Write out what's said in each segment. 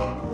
Bye.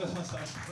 ございました。